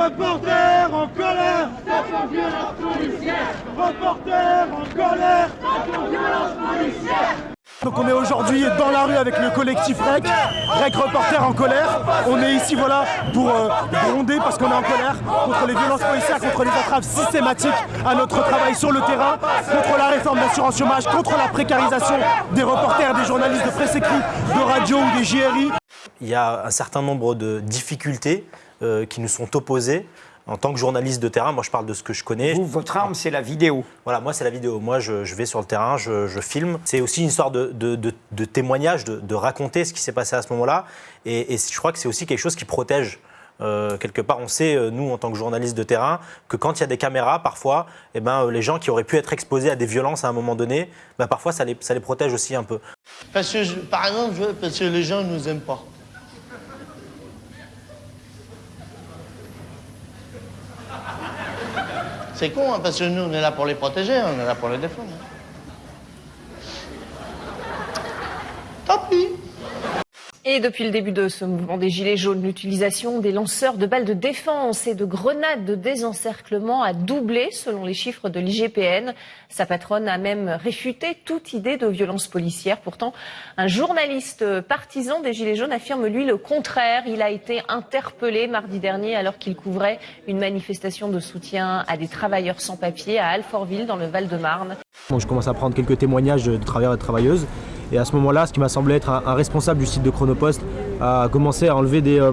Reporter en colère. Contre violence policière. Reporter en colère. Contre violence policière. Donc on est aujourd'hui dans la rue avec le collectif REC, REC Reporter en colère. On est ici voilà pour euh, gronder parce qu'on est en colère contre les violences policières, contre les entraves systématiques à notre travail sur le terrain, contre la réforme d'assurance chômage, contre la précarisation des reporters, des journalistes de presse écrite, de radio ou des JRI. Il y a un certain nombre de difficultés euh, qui nous sont opposées en tant que journaliste de terrain, moi je parle de ce que je connais. Vous, votre arme, c'est la vidéo. Voilà, moi c'est la vidéo. Moi je, vais sur le terrain, je, filme. C'est aussi une histoire de, de, témoignage, de, raconter ce qui s'est passé à ce moment-là. Et, je crois que c'est aussi quelque chose qui protège. Euh, quelque part, on sait, euh, nous, en tant que journalistes de terrain, que quand il y a des caméras, parfois, eh ben, euh, les gens qui auraient pu être exposés à des violences à un moment donné, ben, parfois, ça les, ça les protège aussi un peu. Parce que, par exemple, parce que les gens ne nous aiment pas. C'est con, hein, parce que nous, on est là pour les protéger, on est là pour les défendre. Tant pis. Et depuis le début de ce mouvement des Gilets jaunes, l'utilisation des lanceurs de balles de défense et de grenades de désencerclement a doublé selon les chiffres de l'IGPN. Sa patronne a même réfuté toute idée de violence policière. Pourtant, un journaliste partisan des Gilets jaunes affirme lui le contraire. Il a été interpellé mardi dernier alors qu'il couvrait une manifestation de soutien à des travailleurs sans papier à Alfortville dans le Val-de-Marne. je commence à prendre quelques témoignages de travailleurs et de travailleuses et à ce moment-là, ce qui m'a semblé être un, responsable du site de Chronopost a commencé à enlever des, euh,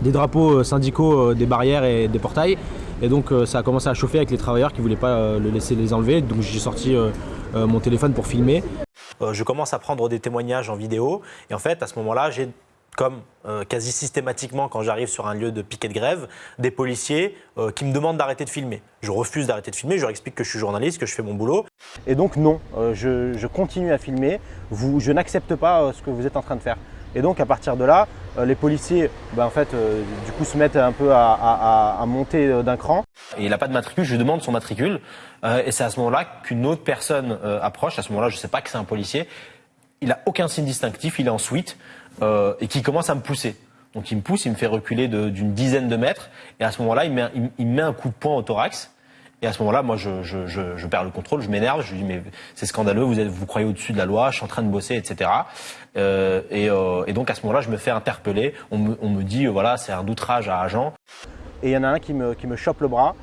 des drapeaux euh, syndicaux euh, des barrières et des portails. Et donc ça a commencé à chauffer avec les travailleurs qui ne voulaient pas le laisser les enlever. Donc j'ai sorti mon téléphone pour filmer. je commence à prendre des témoignages en vidéo. Et en fait, à ce moment-là, j'ai comme euh, quasi systématiquement quand j'arrive sur un lieu de piquet de grève, des policiers euh, qui me demandent d'arrêter de filmer. Je refuse d'arrêter de filmer, je leur explique que je suis journaliste, que je fais mon boulot. Et donc non, euh, je, continue à filmer, je n'accepte pas ce que vous êtes en train de faire. Et donc à partir de là, les policiers ben, en fait, du coup, se mettent un peu à, monter d'un cran. Et il n'a pas de matricule, je demande son matricule. et c'est à ce moment-là qu'une autre personne approche. À ce moment-là, je ne sais pas que c'est un policier. Il n'a aucun signe distinctif, il est en suite. Euh, et qui commence à me pousser. Donc il me pousse, il me fait reculer d'une dizaine de mètres, et à ce moment-là, il, il, met un coup de poing au thorax. Et à ce moment-là, moi, je, perds le contrôle, je m'énerve, je lui dis mais c'est scandaleux, vous êtes, vous croyez au-dessus de la loi, je suis en train de bosser, etc. Euh, et, euh, et, donc à ce moment-là, je me fais interpeller. On me, on me dit voilà, c'est un outrage à agent. Et il y en a un qui me, qui me chope le bras,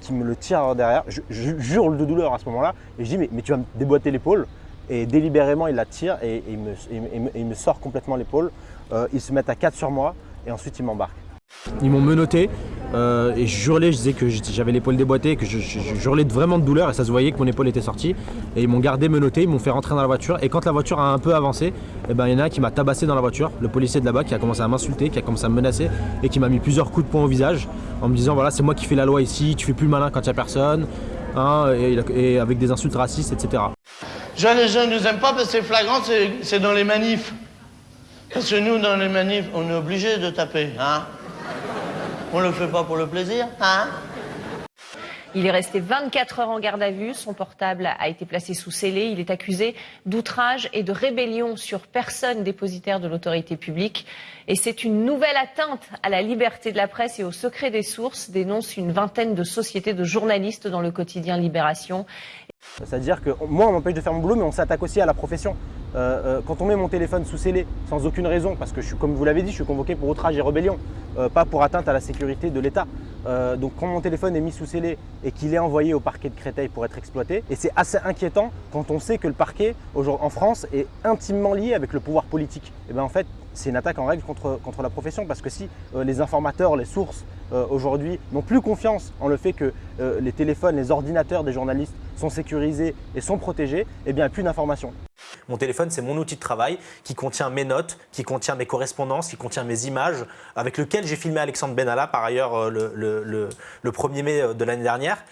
qui me le tire derrière. Je, hurle de douleur à ce moment-là, et je dis mais, mais tu vas me déboîter l'épaule. Et délibérément, il la tire et, il, me, sort complètement l'épaule. Euh, ils se mettent à quatre sur moi et ensuite ils m'embarquent. Ils m'ont menotté euh, et je hurlais, je disais que j'avais l'épaule déboîtée, que je, hurlais vraiment de douleur et ça se voyait que mon épaule était sortie. Et ils m'ont gardé menotté, ils m'ont fait rentrer dans la voiture et quand la voiture a un peu avancé, eh ben, il y en a un qui m'a tabassé dans la voiture, le policier de là-bas qui a commencé à m'insulter, qui a commencé à me menacer et qui m'a mis plusieurs coups de poing au visage en me disant voilà c'est moi qui fais la loi ici, tu fais plus malin quand il n'y a personne, hein, et avec des insultes racistes, etc. Jeunes les jeunes ne nous aiment pas parce que c'est flagrant, c'est dans les manifs. Parce que nous, dans les manifs, on est obligé de taper, hein On le fait pas pour le plaisir, hein il est resté 24 heures en garde à vue. Son portable a été placé sous scellé. Il est accusé d'outrage et de rébellion sur personne dépositaire de l'autorité publique. Et c'est une nouvelle atteinte à la liberté de la presse et au secret des sources, dénonce une vingtaine de sociétés de journalistes dans le quotidien Libération. C'est-à-dire que moi, on m'empêche de faire mon boulot, mais on s'attaque aussi à la profession. Euh, euh, quand on met mon téléphone sous scellé, sans aucune raison, parce que comme vous l'avez dit, je suis convoqué pour outrage et rébellion, euh, pas pour atteinte à la sécurité de l'État. donc quand mon téléphone est mis sous scellé et qu'il est envoyé au parquet de Créteil pour être exploité, et c'est assez inquiétant quand on sait que le parquet en France est intimement lié avec le pouvoir politique. Et eh bien en fait, c'est une attaque en règle contre la profession parce que si les informateurs, les sources aujourd'hui n'ont plus confiance en le fait que les téléphones, les ordinateurs des journalistes sont sécurisés et sont protégés, eh bien plus d'informations. Mon téléphone, c'est mon outil de travail qui contient mes notes, qui contient mes correspondances, qui contient mes images, avec lequel j'ai filmé Alexandre Benalla, par ailleurs, euh, le, 1er mai euh, de l'année dernière.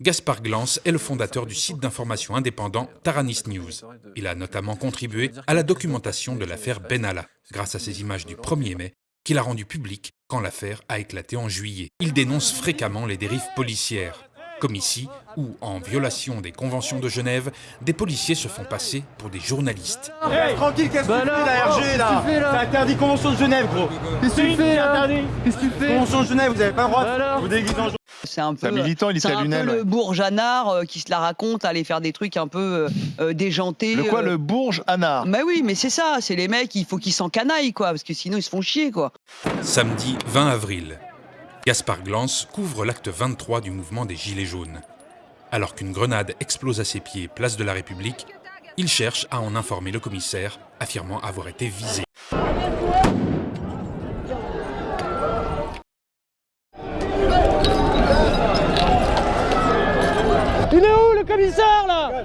Gaspard Glance est le fondateur du site d'information indépendant Taranis News. Il a notamment contribué à la documentation de l'affaire Benalla, grâce à ces images du 1er mai qu'il a rendues publiques quand l'affaire a éclaté en juillet. Il dénonce fréquemment les dérives policières comme ici, où, en violation des conventions de Genève, des policiers se font passer pour des journalistes. Eh, tranquille, qu'est-ce que tu fais la RG là C'est interdit convention de Genève, gros. Qu'est-ce que tu fais là interdit. Qu'est-ce que tu fais? Convention de Genève, vous avez pas le droit de vous déguiser en C'est un peu, un militant, il c'est un Lunel, peu ouais. le bourgeanard euh, qui se la raconte, aller faire des trucs un peu euh, euh, déjantés. Le quoi, euh. le Bourges Anard Mais oui, mais c'est ça, c'est les mecs, il faut qu'ils s'encanaillent, quoi, parce que sinon ils se font chier, quoi. Samedi 20 avril, Gaspard Glance couvre l'acte 23 du mouvement des Gilets jaunes. Alors qu'une grenade explose à ses pieds, place de la République, il cherche à en informer le commissaire, affirmant avoir été visé. Il est où le commissaire là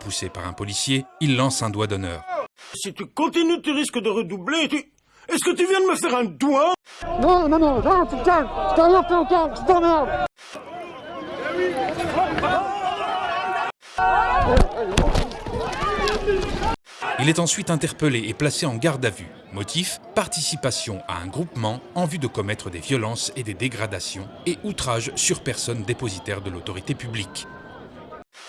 Repoussé par un policier, il lance un doigt d'honneur. Si tu continues, tu risques de redoubler. Tu... Est-ce que tu viens de me faire un doigt? Non, non, non, non, tu calmes Je t'en rien fait encore, je t'emmerde Il est ensuite interpellé et placé en garde à vue. Motif Participation à un groupement en vue de commettre des violences et des dégradations et outrage sur personne dépositaire de l'autorité publique.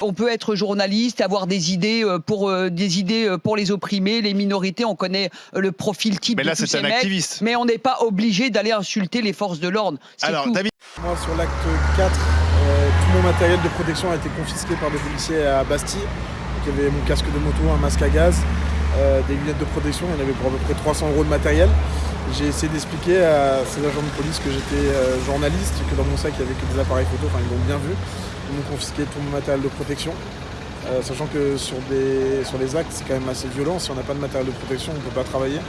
On peut être journaliste, avoir des idées euh, pour euh, des idées euh, pour les opprimés, les minorités. On connaît le profil type Mais là, c'est ces un mecs, activiste. mais on n'est pas obligé d'aller insulter les forces de l'ordre. Alors, tout. David, Moi, sur l'acte 4, euh, tout mon matériel de protection a été confisqué par des policiers à Bastille. Donc, il y avait mon casque de moto, un masque à gaz, euh, des lunettes de protection. Il y en avait pour à peu près 300 euros de matériel. J'ai essayé d'expliquer à ces agents de police que j'étais euh, journaliste, que dans mon sac il n'y avait que des appareils photo. Enfin, ils l'ont bien vu. Ils m'ont confisqué tout mon matériel de protection. Euh, sachant que sur, des, sur les actes, c'est quand même assez violent. Si on n'a pas de matériel de protection, on ne peut pas travailler.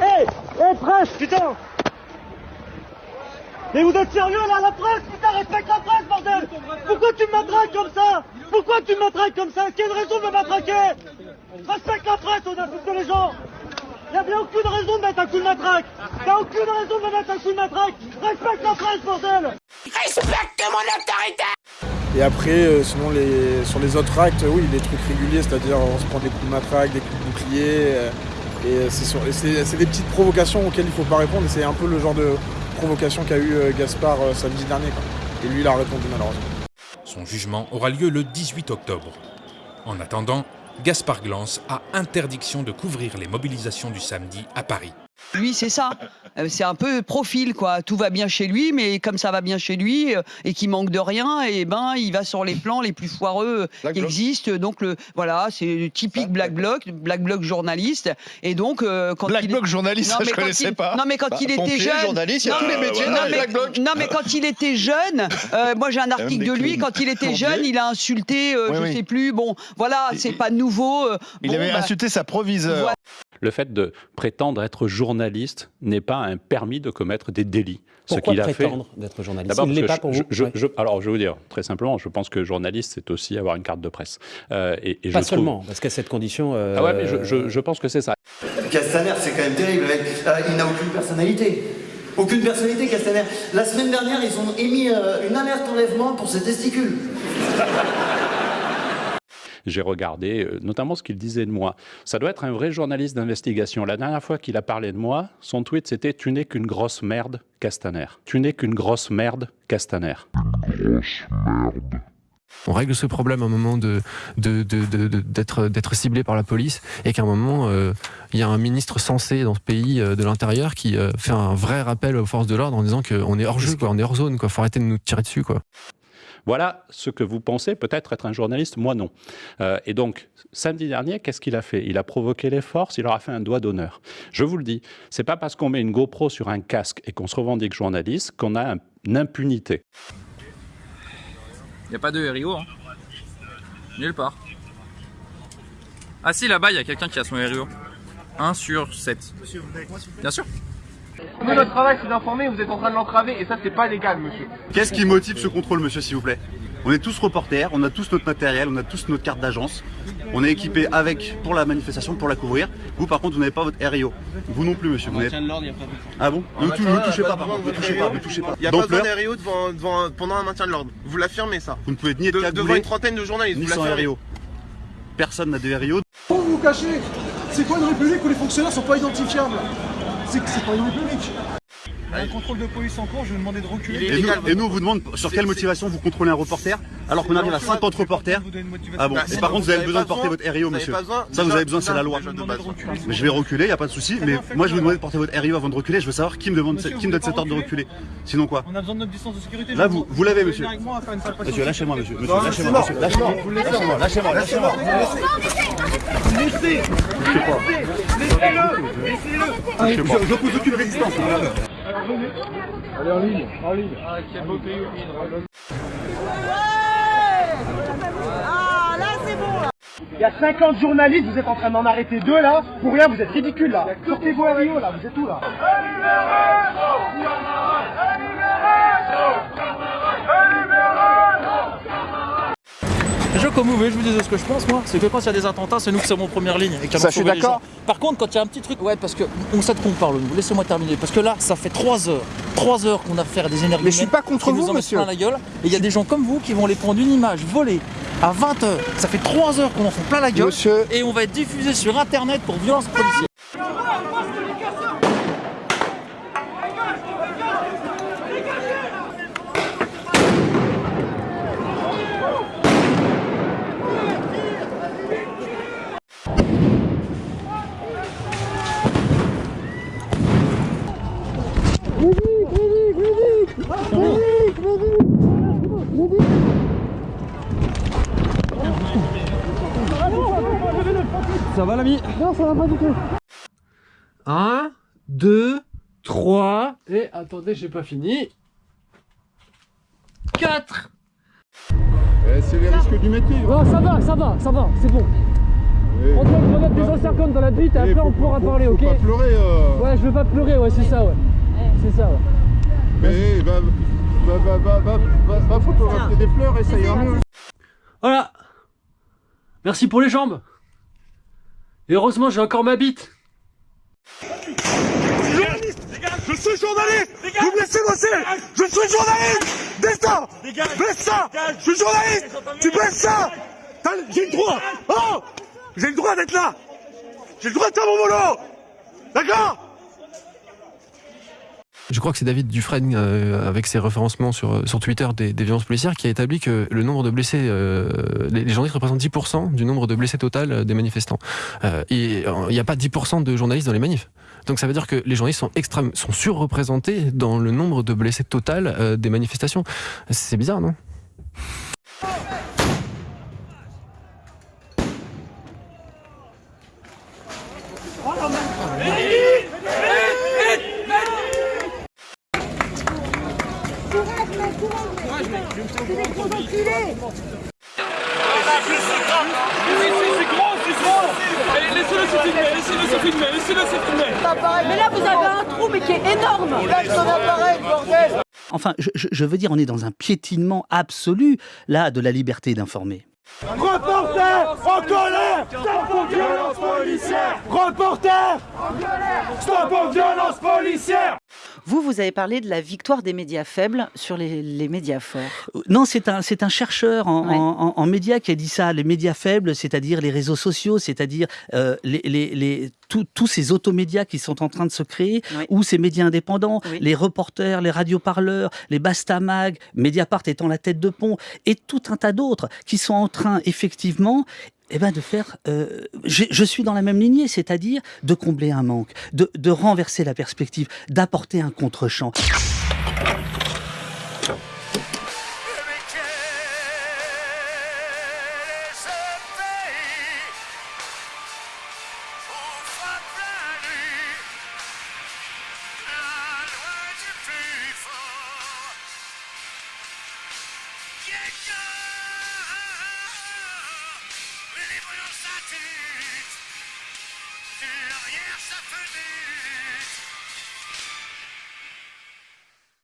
Hé Hé, presse, putain Mais vous êtes sérieux là, la presse Putain, respecte la presse, bordel Pourquoi tu me matraques comme ça Pourquoi tu me matraques comme ça Quelle raison de me matraquer Respecte la presse, on insulte les gens Y'a bien aucune raison de mettre un coup de matraque T'as aucune raison de me mettre un coup de matraque Respecte la presse, bordel Et après, euh, sinon, les, sur les autres actes, oui, les trucs réguliers, c'est-à-dire on se prend des coups de matraque, des coups de bouclier. euh, et c'est sur- et c'est c'est des petites provocations auxquelles il faut pas répondre. Et c'est un peu le genre de provocation qu'a eu euh, Gaspard euh, samedi dernier. quoi. Et lui, il a répondu malheureusement. Son jugement aura lieu le 18 octobre. En attendant, Gaspard Glance a interdiction de couvrir les mobilisations du samedi à Paris. Lui, c'est ça. Euh, C'est un peu profil, quoi. Tout va bien chez lui, mais comme ça va bien chez lui euh, et qu'il manque de rien, et ben, il va sur les plans les plus foireux euh, Black qui Bloc. existent. Donc, le, voilà, c'est le typique Black Bloc, Black Bloc journaliste. Et donc, euh, quand Black il... Bloc journaliste, Non, ça je quand connaissais il- pas. Non, mais quand Bah, il était pompier, jeune. journaliste, il y a Non, tous les mais- métiers non, dans mais- Black Blocs. Non, mais quand il était jeune, euh, moi j'ai un article de lui. Quand il était jeune, il a insulté, euh, Oui, je oui. sais plus. Bon, voilà, c'est pas nouveau. euh, Il bon, avait bah, insulté sa proviseure. Voilà. Le fait de prétendre être journaliste n'est pas un permis de commettre des délits. Pourquoi ce qu'il a fait. prétendre d'être journaliste D'abord, Il l'est pas pour je- vous je- Ouais. je- alors, je vais vous dire, très simplement, je pense que journaliste, c'est aussi avoir une carte de presse. Euh, et, et je Pas trouve- seulement, parce qu'à cette condition. euh, Ah ouais, mais je, je- je pense que c'est ça. Castaner, c'est quand même terrible, mec. Euh, il n'a aucune personnalité. Aucune personnalité, Castaner. La semaine dernière, ils ont émis euh, une alerte enlèvement pour ses testicules. J'ai regardé euh, notamment ce qu'il disait de moi. Ça doit être un vrai journaliste d'investigation. La dernière fois qu'il a parlé de moi, son tweet c'était Tu n'es qu'une grosse merde, Castaner. Tu n'es qu'une grosse merde, Castaner. On règle ce problème à un moment de, de, de- de- de- d'être, ciblé par la police et qu'à un moment, euh, il y a un ministre censé dans ce pays euh, de l'intérieur qui euh, fait un vrai rappel aux forces de l'ordre en disant qu'on est hors jeu, quoi, on est hors zone, quoi. Faut arrêter de nous tirer dessus, quoi. Voilà ce que vous pensez peut-être être un journaliste, moi non. Euh, et donc, samedi dernier, qu'est-ce qu'il a fait? Il a provoqué les forces, il leur a fait un doigt d'honneur. Je vous le dis, c'est pas parce qu'on met une GoPro sur un casque et qu'on se revendique journaliste qu'on a un- une impunité. Il n'y a pas de RIO, hein. Nulle part. Ah si, là-bas, il y a quelqu'un qui a son RIO. 1 sur 7. Bien sûr. Nous, notre travail, c'est d'informer, vous êtes en train de l'entraver, et ça, c'est pas légal, monsieur. Qu'est-ce qui motive ce contrôle, monsieur, s'il vous plaît? On est tous reporters, on a tous notre matériel, on a tous notre carte d'agence. On est équipé avec pour la manifestation, pour la couvrir. Vous, par contre, vous n'avez pas votre RIO. Vous non plus, monsieur. Vous n'avez- Ah bon? Ne tou- ne touchez pas, par contre. Ne touchez pas, ne touchez pas. Il n'y a pas besoin D'ampleur, d'un RIO devant, devant- pendant un maintien de l'ordre. Vous l'affirmez ça Vous ne pouvez ni être De- Devant une trentaine de journalistes, ni vous sans. RIO. Personne n'a de RIO. Pourquoi vous vous cachez C'est quoi une république où les fonctionnaires sont pas identifiables? C'est que c'est pas une république. Un contrôle de police en cours, je vais demander de reculer. Et nous, et nous, on vous demande sur quelle motivation vous contrôlez un reporter, alors qu'on arrive à 50 reporters. Ah bon, Bah, et par contre, vous avez besoin de porter votre RIO, vous monsieur. Ça, vous avez besoin, c'est la loi. de. Mais je vais reculer, il n'y a pas de souci. Mais moi, je vais vous demander de porter votre RIO avant de reculer. Je veux savoir qui me, demande, qui vous me donne cet ordre de reculer. Sinon quoi On a besoin de notre distance de sécurité. Là, vous, vous- vous l'avez, vous monsieur. Monsieur, lâchez-moi, monsieur. Monsieur, lâchez-moi, monsieur. Lâchez-moi. Lâchez-moi, lâchez-moi, lâchez-moi. Laissez Laissez-le Laissez-le Je n'oppose aucune résistance. Allez en ligne, en ligne. Ah, quel beau pays Ah, là, c'est bon, là. Il y a 50 journalistes, vous êtes en train d'en arrêter deux, là. Pour rien, vous êtes ridicules, là. Sortez-vous à Rio, là. Vous êtes où, là? Déjà, comme vous voulez, je vous disais ce que je pense, moi, c'est que quand il y a des attentats, c'est nous qui sommes en première ligne. Et qui Ça, allons je suis sauver les d'accord. gens. Par contre, quand il y a un petit truc, ouais, parce que on sait de quoi on parle, nous. Laissez-moi terminer. Parce que là, ça fait 3 heures, 3 heures qu'on a affaire à des énergies. Mais je suis pas contre vous, monsieur. plein la gueule. Et il y a des gens comme vous qui vont les prendre une image volée à 20 heures. Ça fait 3 heures qu'on en font plein la gueule. Et on va être diffusé sur internet pour violence policière. Ça va, l'ami Non, ça va pas du tout. 1, 2, 3, et attendez, j'ai pas fini. 4 C'est les risques du métier. Non, ça va, ça va, ça va, c'est bon. On doit remettre des anciens comptes dans la bite et après on pourra parler, ok pas pleurer. euh. Ouais, je veux pas pleurer, ouais, c'est ça, ouais. C'est ça, ouais. Mais va, va, va, va, va, va, va photographier des fleurs et ça ira mieux. Voilà. Merci pour les jambes. Et heureusement, j'ai encore ma bite. Je suis journaliste. Vous me laissez bosser. Je suis journaliste. Baisse ça. Je suis journaliste. Tu baisses ça. J'ai le droit. Oh! J'ai le droit d'être là. J'ai le droit de faire mon boulot. D'accord? Je crois que c'est David Dufresne, euh, avec ses référencements sur, sur Twitter des, violences policières, qui a établi que le nombre de blessés, euh, les, journalistes représentent 10% du nombre de blessés total euh, des manifestants. Euh, et euh, il n'y a pas 10% de journalistes dans les manifs. Donc ça veut dire que les journalistes sont extrêmes, sont surreprésentés dans le nombre de blessés total euh, des manifestations. C'est bizarre, non? Laissez-le se filmer Laissez-le se filmer Laissez-le se filmer Mais là, vous avez un trou, mais qui est énorme. Lâche ton appareil, bordel Enfin, je, veux dire, on est dans un piétinement absolu, là, de la liberté d'informer. Reporter en colère Stop aux violences policières Reporter Stop aux violences policières Vous, vous avez parlé de la victoire des médias faibles sur les, les médias forts. Non, c'est un, c'est un chercheur en, Ouais. en- en- en médias qui a dit ça. Les médias faibles, c'est-à-dire les réseaux sociaux, c'est-à-dire euh, les, les- les- tous- tous ces automédias qui sont en train de se créer, ou ces médias indépendants, les reporters, les radioparleurs, les Bastamag, Mediapart étant la tête de pont, et tout un tas d'autres qui sont en train, effectivement, eh ben de faire, euh, je, suis dans la même lignée, c'est-à-dire de combler un manque, de, de renverser la perspective, d'apporter un contre-champ.